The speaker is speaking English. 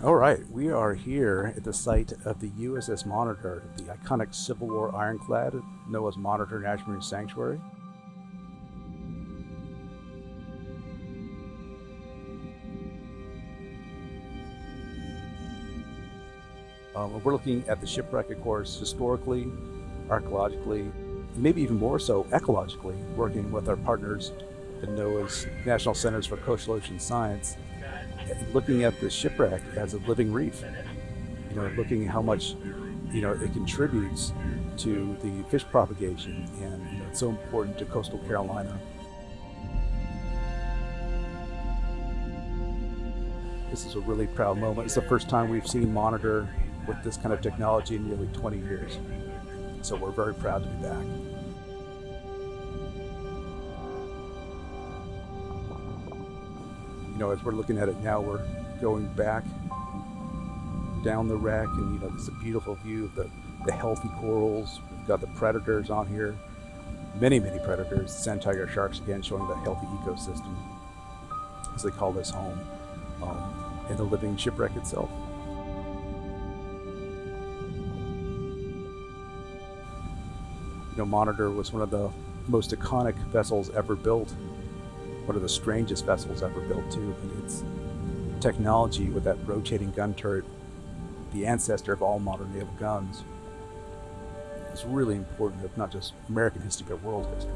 All right, we are here at the site of the USS Monitor, the iconic Civil War ironclad, NOAA's Monitor National Marine Sanctuary. Um, we're looking at the shipwreck, of course, historically, archaeologically, maybe even more so ecologically, working with our partners at NOAA's National Centers for Coastal Ocean Science, looking at the shipwreck as a living reef. You know, looking at how much, you know, it contributes to the fish propagation, and you know, it's so important to coastal Carolina. This is a really proud moment. It's the first time we've seen Monitor with this kind of technology in nearly 20 years. So we're very proud to be back. You know, as we're looking at it now, we're going back down the wreck and, you know, it's a beautiful view of the, the healthy corals. We've got the predators on here, many, many predators, sand tiger sharks again, showing the healthy ecosystem, as they call this home, um, and the living shipwreck itself. You know, Monitor was one of the most iconic vessels ever built, one of the strangest vessels ever built too. And its technology with that rotating gun turret, the ancestor of all modern naval guns, is really important, if not just American history, but world history.